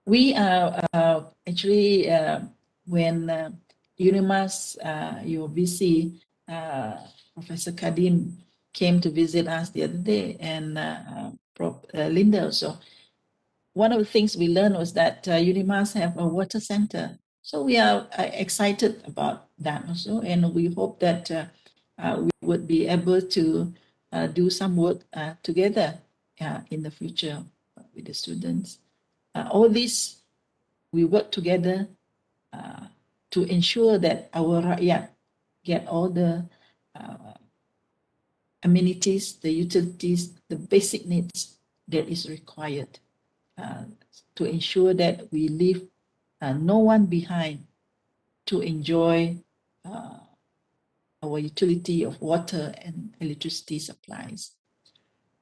we are uh, actually, uh, when uh, UNIMAS, uh, your VC, uh, Professor Kadim came to visit us the other day and uh, Prof, uh, Linda also, one of the things we learned was that uh, UNIMAS have a water center. So we are uh, excited about that also, and we hope that uh, we would be able to uh, do some work uh, together in the future with the students. all this, we work together to ensure that our rakyat get all the amenities, the utilities, the basic needs that is required uh, to ensure that we leave uh, no one behind to enjoy uh, our utility of water and electricity supplies.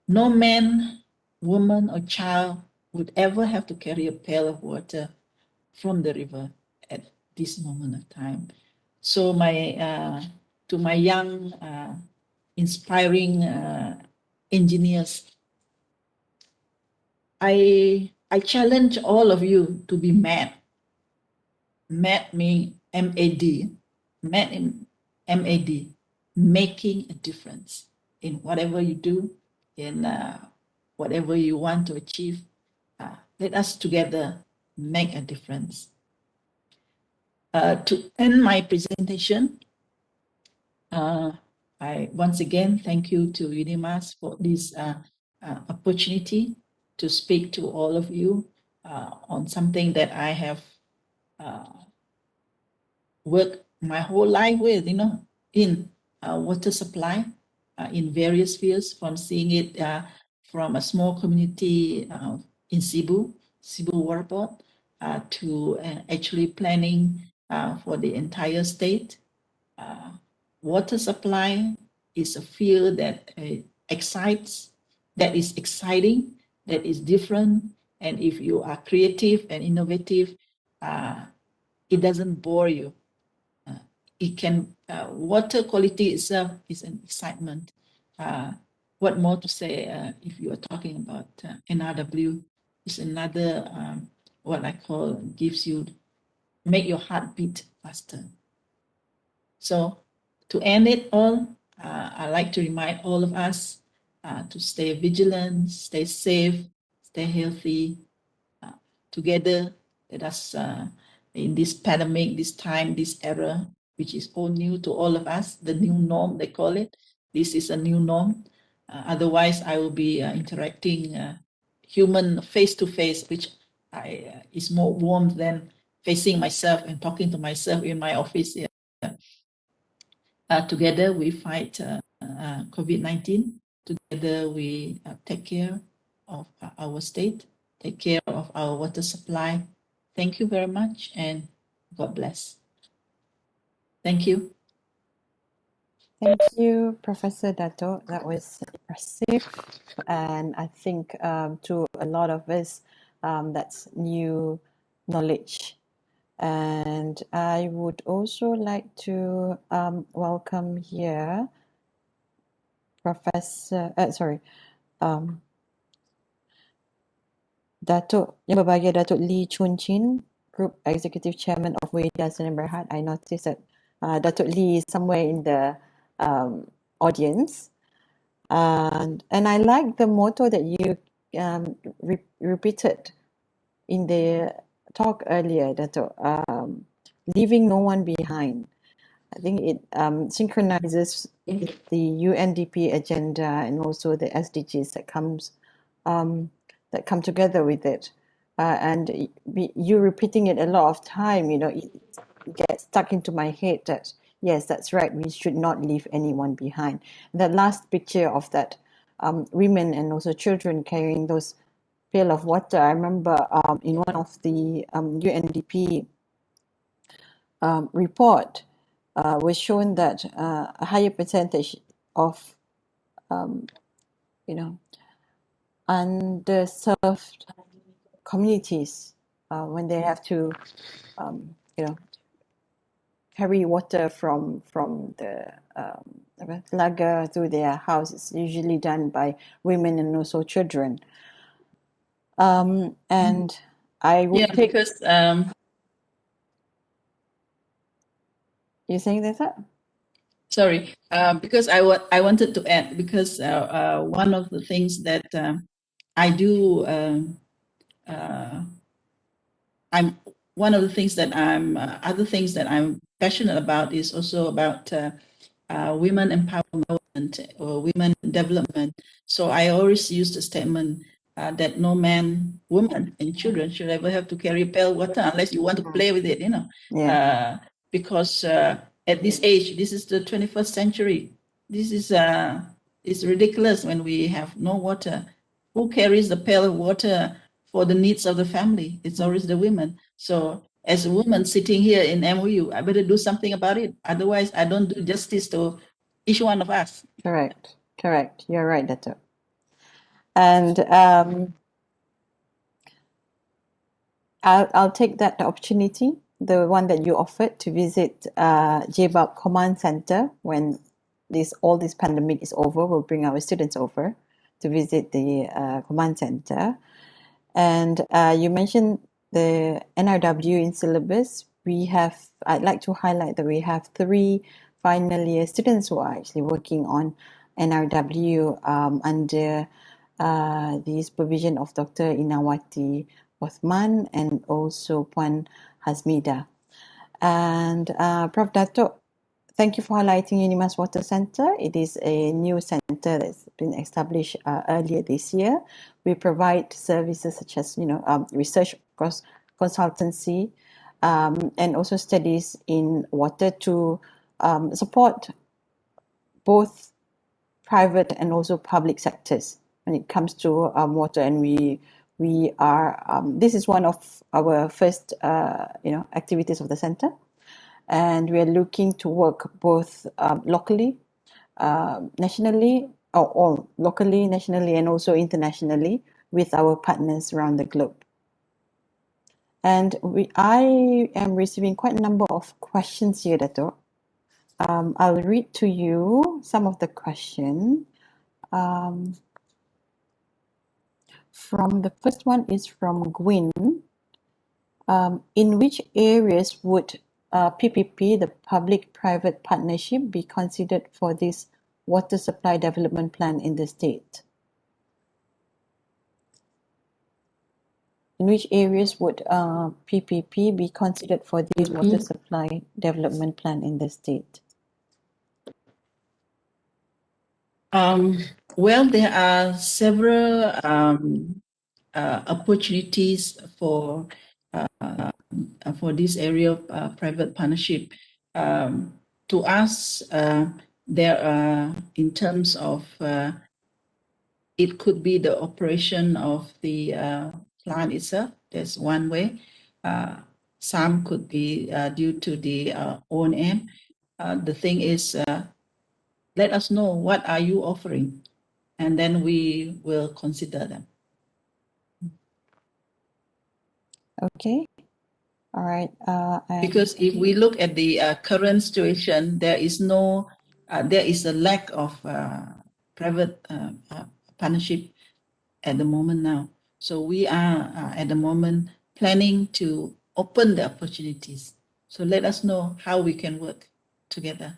No man, woman, or child would ever have to carry a pail of water from the river at this moment of time. So my uh, to my young, uh, inspiring uh, engineers, I I challenge all of you to be mad. Mad me M A D, mad M A D, making a difference in whatever you do, in uh, whatever you want to achieve. Uh, let us together make a difference. Uh, to end my presentation, uh, I once again thank you to UNIMAS for this uh, uh, opportunity to speak to all of you on something that I have worked my whole life with, you know, in uh, water supply uh, in various fields, from seeing it uh, from a small community uh, in Sibu, Sibu Water Board, uh, to uh, actually planning for the entire state. water supply is a field that excites, that is exciting, that is different. And if you are creative and innovative, it doesn't bore you it can uh, water quality itself is an excitement. Uh, what more to say uh, if you are talking about uh, NRW is another um, what I call gives you make your heart beat faster. So to end it all, uh, I like to remind all of us uh, to stay vigilant, stay safe, stay healthy. together, let us in this pandemic, this time, this era, which is all new to all of us, the new norm, they call it. This is a new norm. Uh, otherwise, I will be uh, interacting uh, human face to face, which I, uh, is more warm than facing myself and talking to myself in my office. Yeah. Uh, together, we fight uh, COVID-19. Together, we take care of our state, take care of our water supply. Thank you very much and God bless. Thank you. Thank you, Professor Dato. That was impressive. And I think um, to a lot of us, um, that's new knowledge. And I would also like to um, welcome here Professor, uh, sorry, um, Datuk, yang berbahagia Datuk Lee Chun Chin, Group Executive Chairman of Weda Sdn Bhd. I noticed that uh, Datuk Lee somewhere in the um, audience. And, and I like the motto that you um, re- repeated in the talk earlier, Datuk, um, leaving no one behind. I think it um, synchronizes the UNDP agenda and also the SDGs that comes um, that come together with it. Uh, and you repeating it a lot of time, you know, it, get stuck into my head that yes, that's right, we should not leave anyone behind. The last picture of that um, women and also children carrying those pail of water, I remember um, in one of the um, UNDP um, report uh, was shown that uh, a higher percentage of um, you know underserved communities uh, when they have to um, you know carry water from from the um, lagar to their house is usually done by women and also children. Um, and I would yeah, take because um, you saying that? Sorry, uh, because I wa- I wanted to add because uh, uh, one of the things that uh, I do um, uh, I'm one of the things that I'm uh, other things that I'm passionate about is also about uh, uh, women empowerment or women development. So I always use the statement uh, that no man, woman, and children should ever have to carry pail water unless you want to play with it, you know. Yeah. Uh, because uh, at this age, this is the 21st century. This is uh, it's ridiculous when we have no water. Who carries the pail of water for the needs of the family? It's always the women. So as a woman sitting here in MOU, I better do something about it. Otherwise, I don't do justice to each one of us. Correct. Correct. You're right, Dato. And um, I'll, I'll take that opportunity the one that you offered to visit uh, JBUP Command Center when this all this pandemic is over. We'll bring our students over to visit the uh, command center. And uh, you mentioned the NRW in syllabus. We have, I'd like to highlight that we have three final year students who are actually working on NRW um, under uh, the supervision of Dr. Inawati Othman and also Puan Hasmida. And uh, Prof. Dato, thank you for highlighting Unimas Water Centre. It is a new centre that's been established uh, earlier this year. We provide services such as, you know, um, research consultancy um, and also studies in water to um, support both private and also public sectors when it comes to um, water. And we we are um, this is one of our first uh, you know activities of the center and we are looking to work both um, locally, uh, nationally, or all locally, nationally, and also internationally with our partners around the globe. And we, I am receiving quite a number of questions here, Dato. Um, I'll read to you some of the question. Um, from the first one is from Gwyn. Um, in which areas would uh, PPP, the public-private partnership, be considered for this water supply development plan in the state? In which areas would uh, PPP be considered for this water supply development plan in the state? Um, well, there are several um, uh, opportunities for uh, for this area of uh, private partnership. Um, to us, uh, there are, in terms of, it could be the operation of the plant itself. That's one way. some could be due to the O&M. the thing is, let us know what are you offering and then we will consider them. Okay. All right. Uh, because if we look at the uh, current situation, there is no, uh, there is a lack of uh, private uh, uh, partnership at the moment now. So we are at the moment planning to open the opportunities. So let us know how we can work together.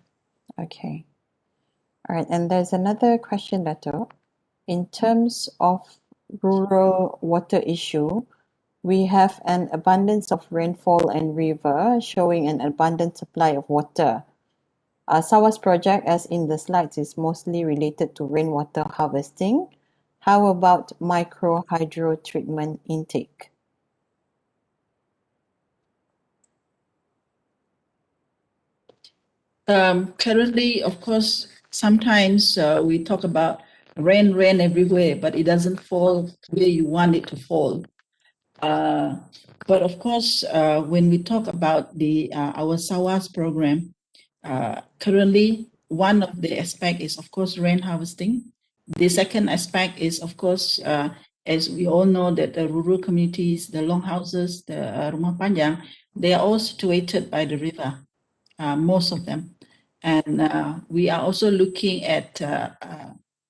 Okay. All right. And there's another question, Dato. In terms of rural water issue, we have an abundance of rainfall and river showing an abundant supply of water. Uh, SAWAS project, as in the slides, is mostly related to rainwater harvesting. How about micro hydro treatment intake? Um, currently, of course, sometimes uh, we talk about rain, rain everywhere, but it doesn't fall where you want it to fall. Uh, but of course, uh, when we talk about the uh, our SAWAS program, uh, currently one of the aspect is of course rain harvesting. The second aspect is of course, uh, as we all know that the rural communities, the longhouses, the uh, rumah panjang, they are all situated by the river, most of them. And we are also looking at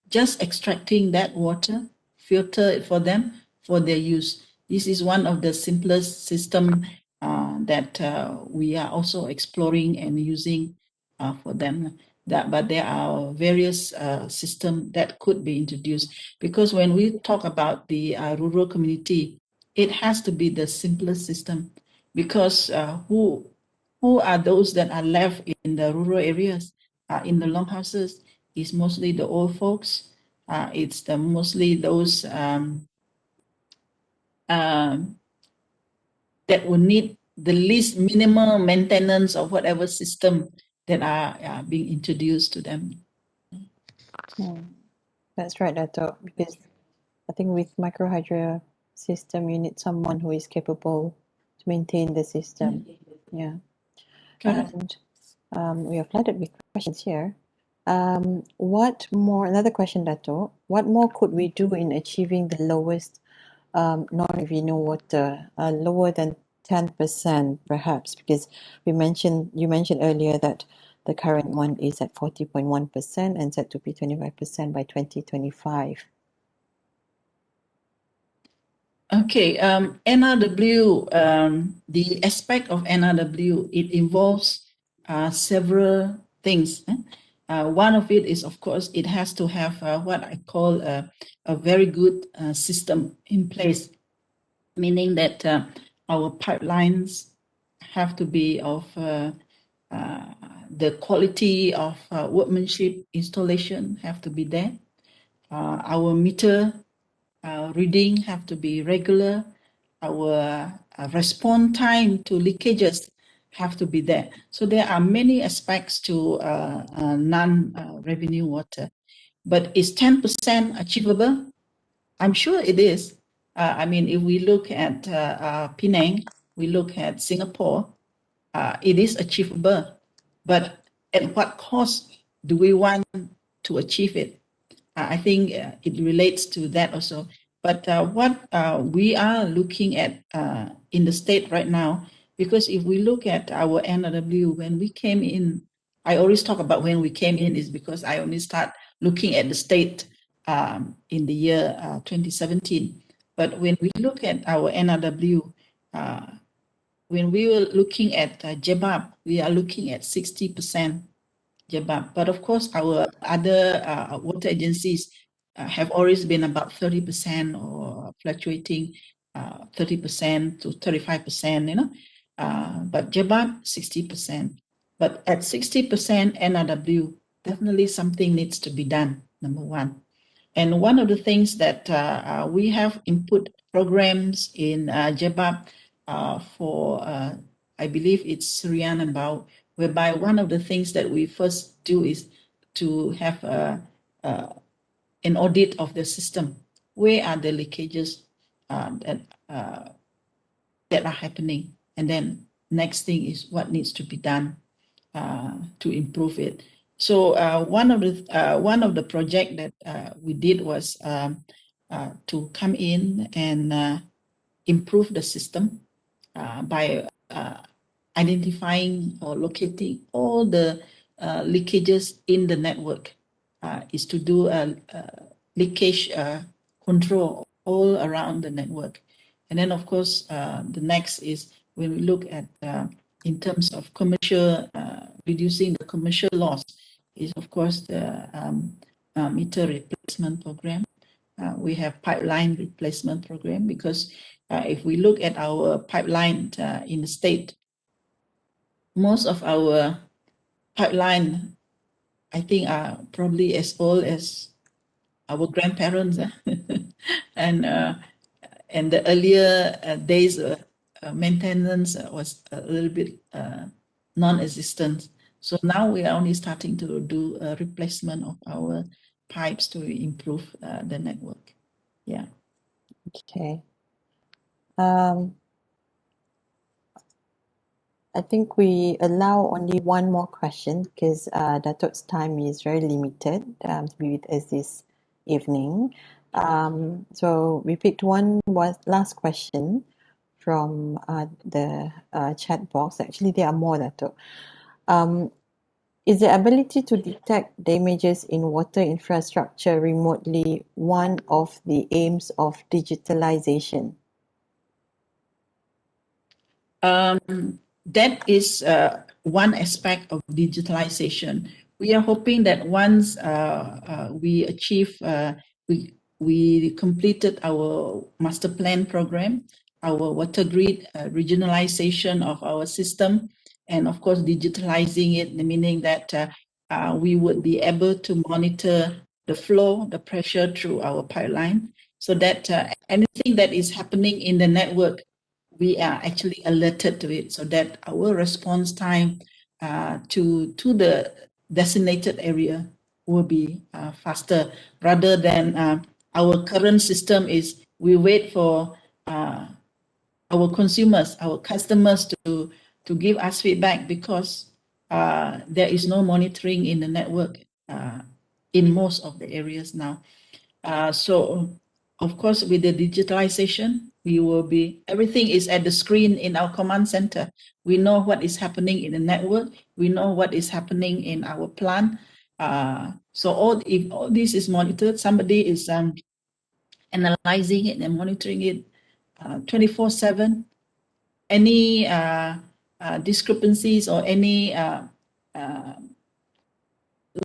just extracting that water, filter it for them for their use. This is one of the simplest system uh, that uh, we are also exploring and using uh, for them. That, but there are various uh, systems that could be introduced. Because when we talk about the uh, rural community, it has to be the simplest system. Because uh, who who are those that are left in the rural areas, in the longhouses, is mostly the old folks. it's the mostly those um, um, that will need the least minimal maintenance of whatever system that are, are being introduced to them. That's right, Dato, because I think with microhydro system, you need someone who is capable to maintain the system. Yeah. And um, we are flooded with questions here. Um, what more, another question, Dato, what more could we do in achieving the lowest um, non-revenue water uh, lower than 10% perhaps because we mentioned you mentioned earlier that the current one is at 40.1% and set to be 25% by 2025. Okay, um, NRW, um, the aspect of NRW, it involves uh, several things. Eh? Uh, one of it is, of course, it has to have uh, what I call a, a very good uh, system in place, meaning that uh, our pipelines have to be of uh, uh, the quality of workmanship installation have to be there. our meter reading have to be regular. Our response time to leakages have to be there. So there are many aspects to uh, uh, non-revenue water. But is 10% achievable? I'm sure it is. Uh, I mean, if we look at uh, uh, Penang, we look at Singapore, uh, it is achievable. But at what cost do we want to achieve it? I think it relates to that also. But what we are looking at in the state right now because if we look at our NRW, when we came in, I always talk about when we came in is because I only start looking at the state um, in the year uh, 2017. But when we look at our NRW, uh, when we were looking at uh, we are looking at 60% JEBAP. But of course, our other uh, water agencies uh, have always been about 30% or fluctuating 30% uh, to 35%, you know. Uh, but JEBAP, 60%. But at 60% NRW, definitely something needs to be done, number one. And one of the things that uh, uh, we have input programs in uh, JEBAP uh, for, uh, I believe it's Serian and Bau, whereby one of the things that we first do is to have a, an audit of the system. Where are the leakages that, that are happening? And then next thing is what needs to be done uh, to improve it. So uh, one of the uh, one of the project that uh, we did was um, uh, to come in and uh, improve the system by identifying or locating all the leakages in the network. is to do a, a leakage control all around the network. And then of course, the next is when we look at uh, in terms of commercial, uh, reducing the commercial loss is of course the um, uh, meter replacement program. Uh, we have pipeline replacement program because uh, if we look at our pipeline uh, in the state, most of our pipeline, I think are probably as old as our grandparents and and the earlier days uh, maintenance was a little bit uh, non-existent. So now we are only starting to do a replacement of our pipes to improve uh, the network. Yeah. Okay. Um, I think we allow only one more question because uh, Datuk's time is very limited um, to be with us this evening. Um, so we picked one was last question from uh, the uh, chat box. Actually, there are more, Dato. Um, is the ability to detect damages in water infrastructure remotely one of the aims of digitalization? Um, that is uh, one aspect of digitalization. We are hoping that once uh, uh, we achieve, uh, we, we completed our master plan program, our water grid, uh, regionalization of our system, and of course, digitalizing it, meaning that uh, uh, we would be able to monitor the flow, the pressure through our pipeline, so that uh, anything that is happening in the network, we are actually alerted to it, so that our response time uh, to, to the designated area will be uh, faster, rather than our current system is we wait for our consumers, our customers to, to give us feedback because uh, there is no monitoring in the network uh, in most of the areas now. Uh, so, of course, with the digitalization, you will be, everything is at the screen in our command center. We know what is happening in the network. We know what is happening in our plant. Uh, so all, if all this is monitored, somebody is um, analyzing it and monitoring it uh, 24 7. Any uh, discrepancies or any uh, uh,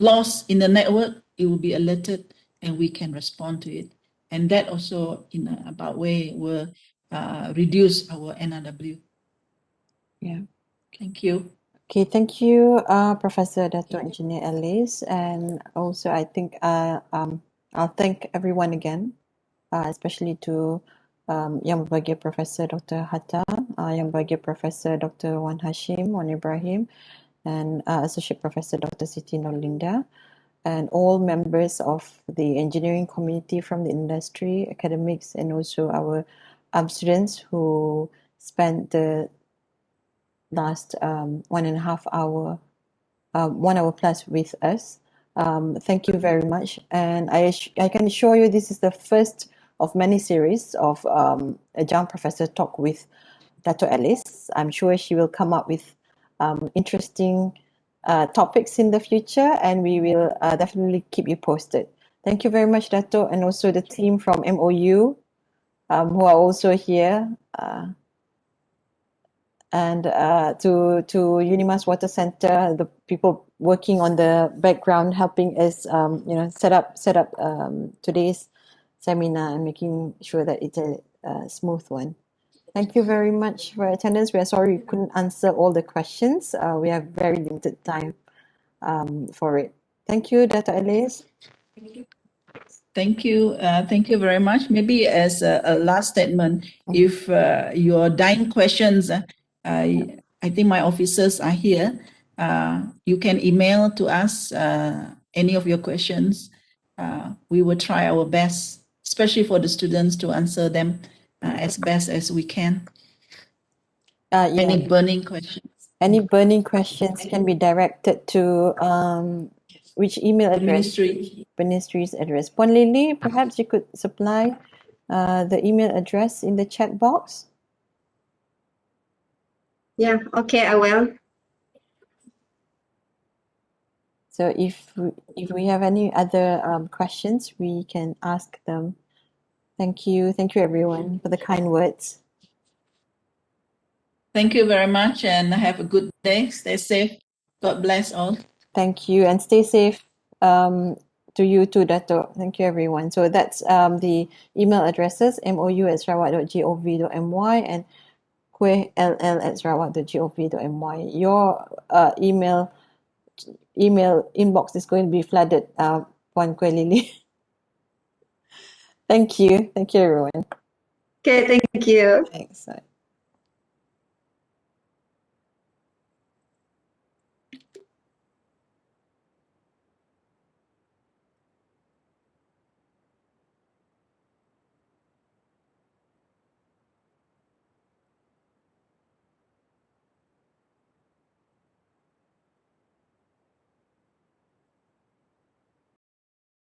loss in the network, it will be alerted and we can respond to it. And that also, in a about way, will uh, reduce our NRW. Yeah. Thank you. Okay, thank you, uh, Professor Dato Engineer Alice. And also, I think uh, um, I'll thank everyone again, uh, especially to um, Yang Berbahagia Professor Dr. Hatta, uh, Yang Berbahagia Professor Dr. Wan Hashim, Wan Ibrahim, and uh, Associate Professor Dr. Siti Norlinda and all members of the engineering community from the industry, academics, and also our um, students who spent the last um, one and a half hour, uh, one hour plus with us. Um, thank you very much. And I, I can assure you this is the first of many series of um, a young professor talk with Dato Alice. I'm sure she will come up with um, interesting uh, topics in the future and we will uh, definitely keep you posted. Thank you very much, Dato, and also the team from MOU um, who are also here. Uh, and uh, to to Unimas Water Center, the people working on the background, helping us, um, you know, set up set up um, today's seminar and making sure that it's a, a smooth one. Thank you very much for attendance. We are sorry we couldn't answer all the questions. Uh, we have very limited time um, for it. Thank you, Dr. Alice. Thank you. Uh, thank you very much. Maybe as a, a last statement, if uh, your dying questions, uh, I, I think my officers are here. Uh, you can email to us uh, any of your questions. Uh, we will try our best, especially for the students, to answer them uh, as best as we can. Uh, yeah. Any burning questions? Any burning questions can be directed to um, which email address? Ministry. Ministry's address. Puan Lily, perhaps you could supply uh, the email address in the chat box. Yeah, okay, I will. So if we- if we have any other um, questions, we can ask them. Thank you, thank you everyone for the kind words. Thank you very much and have a good day. Stay safe. God bless all. Thank you and stay safe um, to you too, Dato. Thank you everyone. So that's um, the email addresses mou at sarawak.gov.my and kuehll at sarawak.gov.my. Your uh, email email inbox is going to be flooded, uh, Puan Lily. Thank you. Thank you, everyone. Okay, thank you. Thanks.